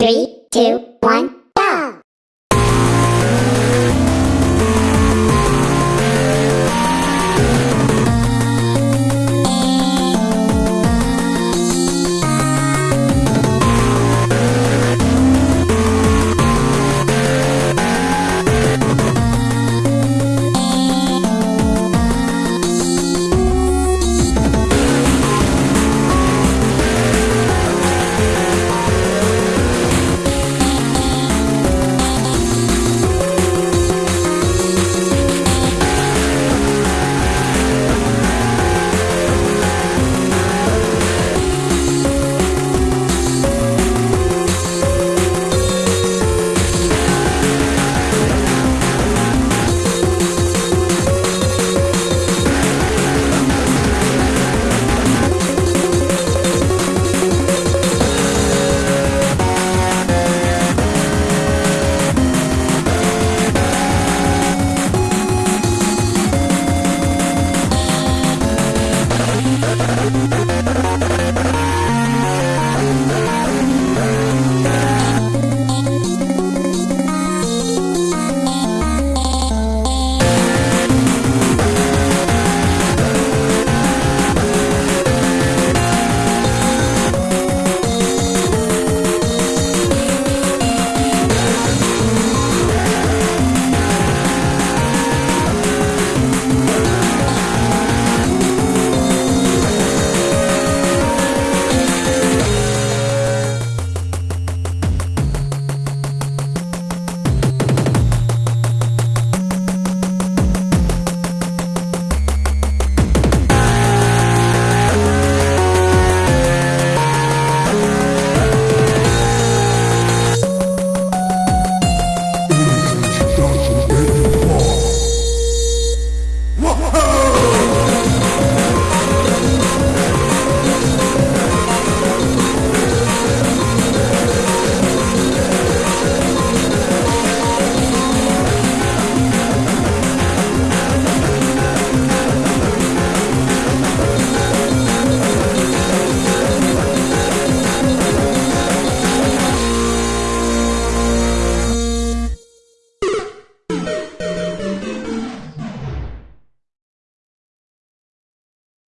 Three, two, one.